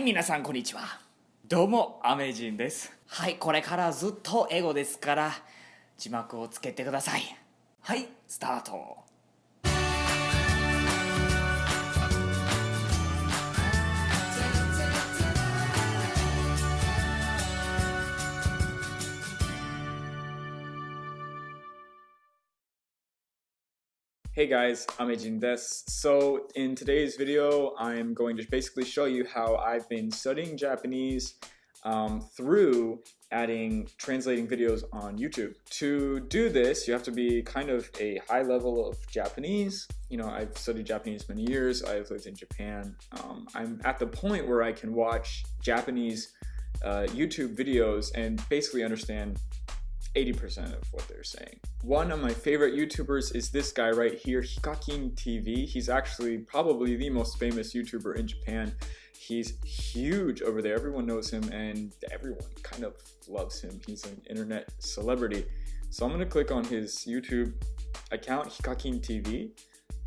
はい皆さんこんにちは。どうもアメジンです。はいこれからずっと英語ですから字幕をつけてください。はいスタート Hey guys, I'm Ejin Des. So in today's video, I'm going to basically show you how I've been studying Japanese um, through adding translating videos on YouTube. To do this, you have to be kind of a high level of Japanese. You know, I've studied Japanese many years. I've lived in Japan. Um, I'm at the point where I can watch Japanese uh, YouTube videos and basically understand 80% of what they're saying. One of my favorite YouTubers is this guy right here, Hikakin TV. He's actually probably the most famous YouTuber in Japan. He's huge over there. Everyone knows him and everyone kind of loves him. He's an internet celebrity. So I'm gonna click on his YouTube account, Hikakin TV,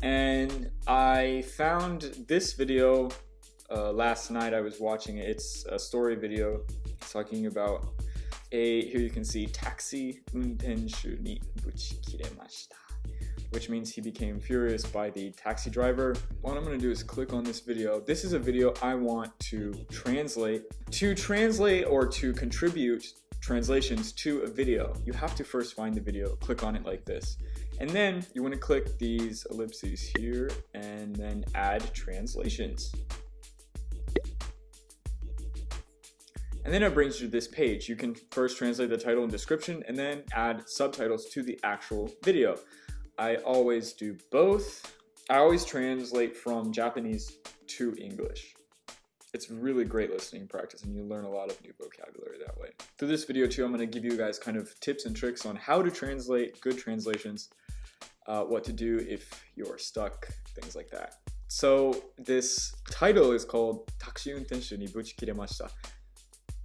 and I found this video uh, last night. I was watching it. It's a story video talking about a here you can see taxi which means he became furious by the taxi driver. What I'm going to do is click on this video. This is a video I want to translate. To translate or to contribute translations to a video, you have to first find the video, click on it like this. And then you want to click these ellipses here and then add translations. And then it brings you to this page. You can first translate the title and description and then add subtitles to the actual video. I always do both. I always translate from Japanese to English. It's really great listening practice and you learn a lot of new vocabulary that way. Through this video too, I'm gonna give you guys kind of tips and tricks on how to translate good translations, uh, what to do if you're stuck, things like that. So this title is called Taxi Untenshu ni Buchi Kiremashita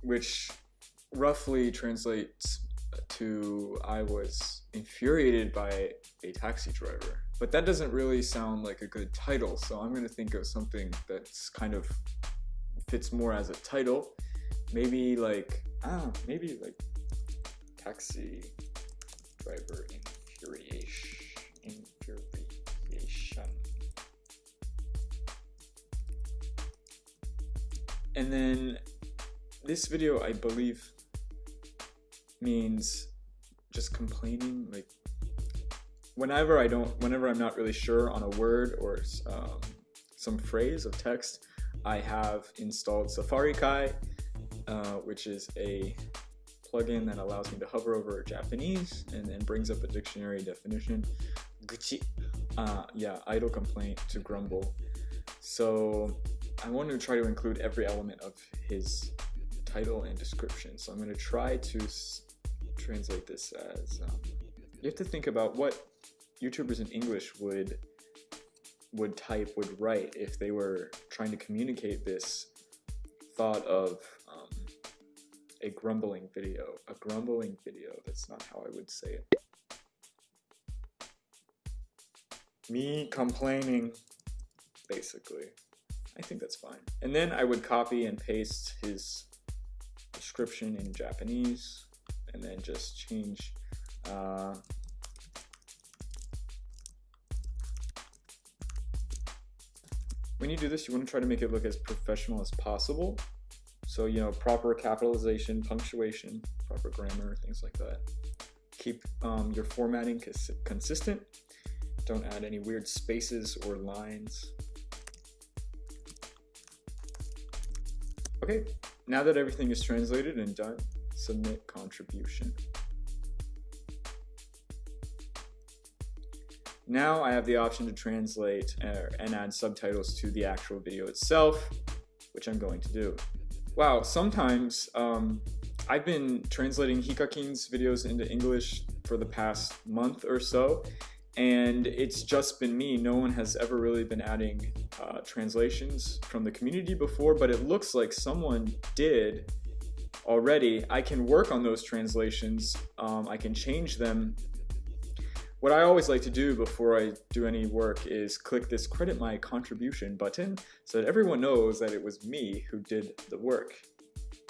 which roughly translates to I was infuriated by a taxi driver. But that doesn't really sound like a good title, so I'm gonna think of something that's kind of fits more as a title. Maybe like, ah, maybe like taxi driver infuriation. Infuriation. And then this video, I believe, means just complaining. Like, whenever I don't, whenever I'm not really sure on a word or um, some phrase of text, I have installed Safarikai, uh, which is a plugin that allows me to hover over Japanese and then brings up a dictionary definition. Uh, yeah, idle complaint to grumble. So I want to try to include every element of his title and description. So I'm going to try to translate this as um, you have to think about what YouTubers in English would would type would write if they were trying to communicate this thought of um, a grumbling video. A grumbling video. That's not how I would say it. Me complaining, basically. I think that's fine. And then I would copy and paste his description in Japanese and then just change uh, when you do this you want to try to make it look as professional as possible. So you know proper capitalization punctuation proper grammar things like that. Keep um, your formatting cons consistent. Don't add any weird spaces or lines. Okay now that everything is translated and done, submit contribution. Now I have the option to translate uh, and add subtitles to the actual video itself, which I'm going to do. Wow, sometimes um, I've been translating Hikakin's videos into English for the past month or so, and it's just been me. No one has ever really been adding uh, translations from the community before, but it looks like someone did already. I can work on those translations. Um, I can change them What I always like to do before I do any work is click this credit my contribution button so that everyone knows that it was me who did the work.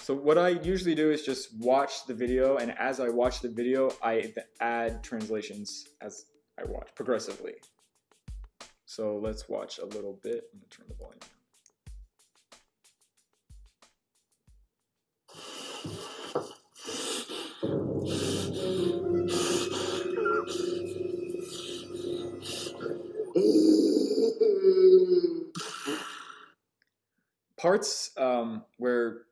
So what I usually do is just watch the video and as I watch the video, I add translations as I watch progressively. So let's watch a little bit. I'm gonna turn the volume down. Parts um, where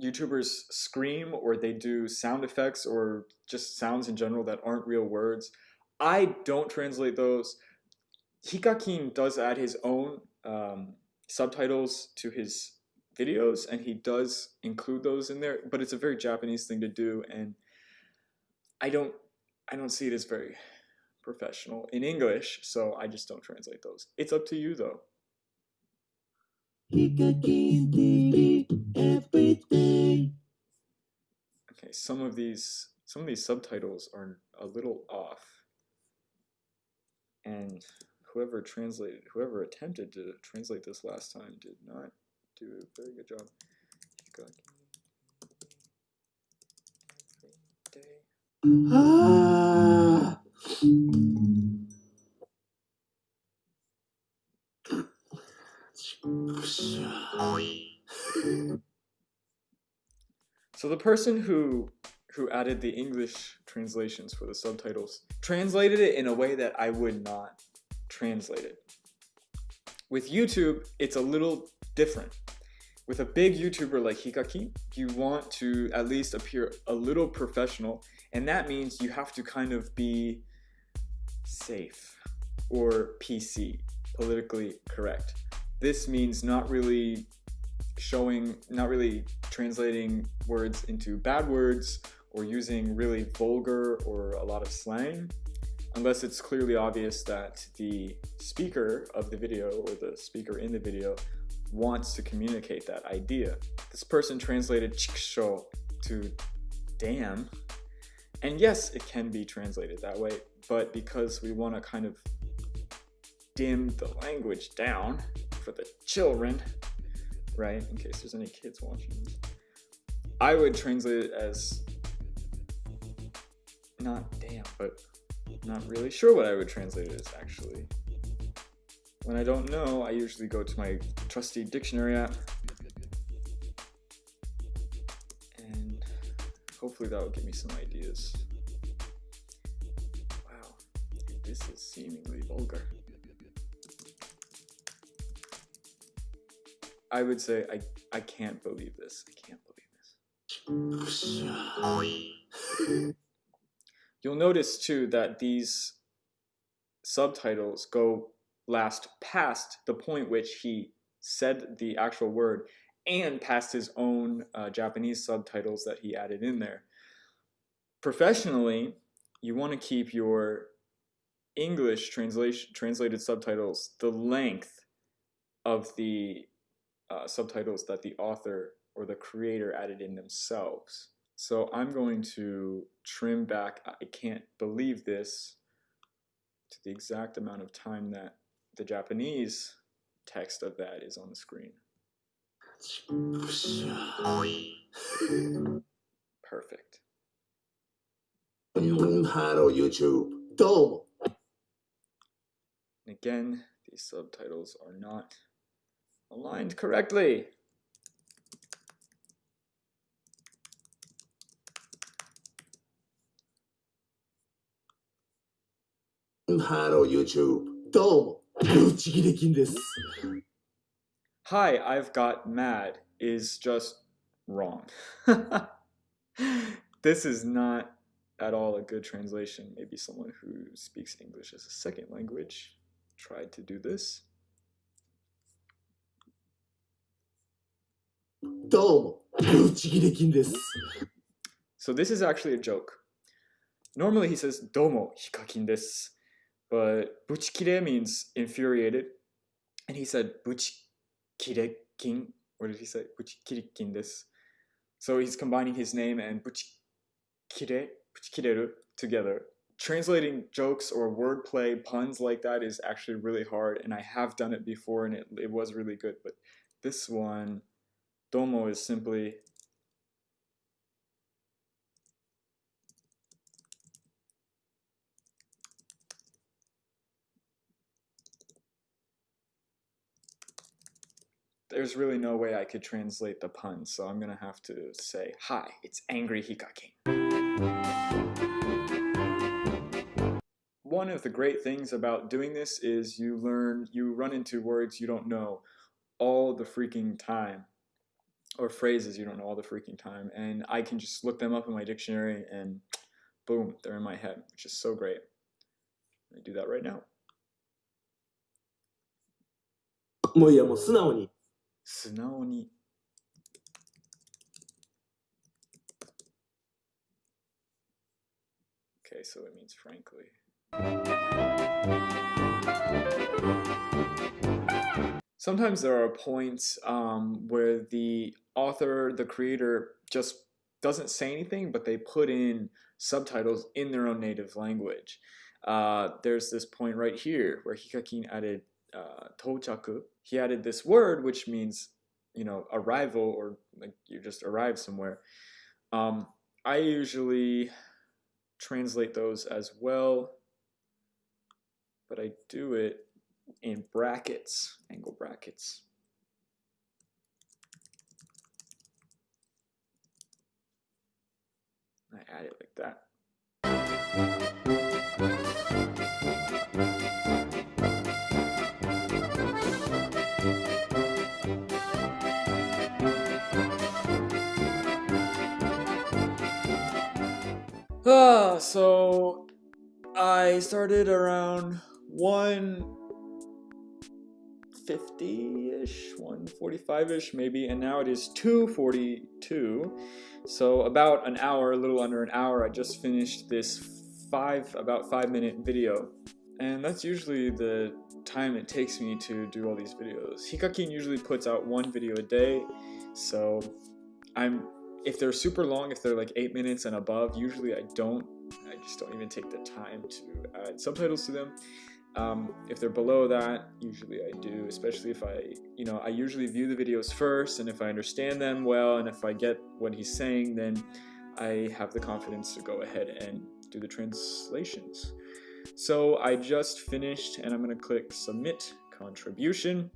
YouTubers scream or they do sound effects or just sounds in general that aren't real words, I don't translate those. Hikakin does add his own um, subtitles to his videos and he does include those in there, but it's a very Japanese thing to do and I don't I don't see it as very professional in English, so I just don't translate those. It's up to you though. Okay, some of these some of these subtitles are a little off. And whoever translated whoever attempted to translate this last time did not do a very good job. Ah. So the person who who added the English translations for the subtitles translated it in a way that I would not translate it. With YouTube, it's a little different. With a big YouTuber like Hikaki, you want to at least appear a little professional, and that means you have to kind of be safe or PC, politically correct. This means not really showing, not really translating words into bad words or using really vulgar or a lot of slang, unless it's clearly obvious that the speaker of the video or the speaker in the video wants to communicate that idea. This person translated chiksho to damn, and yes, it can be translated that way, but because we want to kind of dim the language down for the children, right? In case there's any kids watching. I would translate it as not damn, but not really sure what I would translate it as actually. When I don't know, I usually go to my trusty dictionary app and hopefully that will give me some ideas. Wow, this is seemingly vulgar. I would say I I can't believe this. I can't believe this. You'll notice too that these subtitles go last past the point which he said the actual word and past his own uh, Japanese subtitles that he added in there. Professionally, you want to keep your English translation translated subtitles the length of the uh, subtitles that the author or the creator added in themselves. So I'm going to trim back, I can't believe this, to the exact amount of time that the Japanese text of that is on the screen. Perfect. Hello YouTube. Domo. Again, these subtitles are not aligned correctly. Hello YouTube. どうも、ブチギレキンです。Hi, I've got mad is just wrong. this is not at all a good translation. Maybe someone who speaks English as a second language tried to do this. どうも、ブチギレキンです。So this is actually a joke. Normally he says, どうも、ヒカキンです。 But buchikire means infuriated. And he said, buchikirekin. What did he say? Buchikirikin des. So he's combining his name and buchikire, buchikireru together translating jokes or wordplay puns like that is actually really hard and I have done it before and it, it was really good but this one domo is simply there's really no way I could translate the pun, so I'm gonna have to say, Hi, it's Angry Hikakin. One of the great things about doing this is you learn, you run into words you don't know all the freaking time, or phrases you don't know all the freaking time, and I can just look them up in my dictionary and boom, they're in my head, which is so great. Let me do that right now. もういやもう素直に 素直に Okay, so it means frankly. Sometimes there are points um, where the author, the creator, just doesn't say anything, but they put in subtitles in their own native language. Uh, there's this point right here where Hikakin added uh, tochaku, he added this word which means, you know, arrival or like you just arrive somewhere. Um, I usually translate those as well, but I do it in brackets, angle brackets. I add it like that. Ah, so I started around 150-ish, 145-ish maybe, and now it is 242. So about an hour, a little under an hour, I just finished this five, about five minute video. And that's usually the time it takes me to do all these videos. Hikakin usually puts out one video a day, so I'm if they're super long, if they're like eight minutes and above, usually I don't. I just don't even take the time to add subtitles to them. Um, if they're below that, usually I do, especially if I, you know, I usually view the videos first, and if I understand them well, and if I get what he's saying, then I have the confidence to go ahead and do the translations. So I just finished, and I'm going to click Submit Contribution.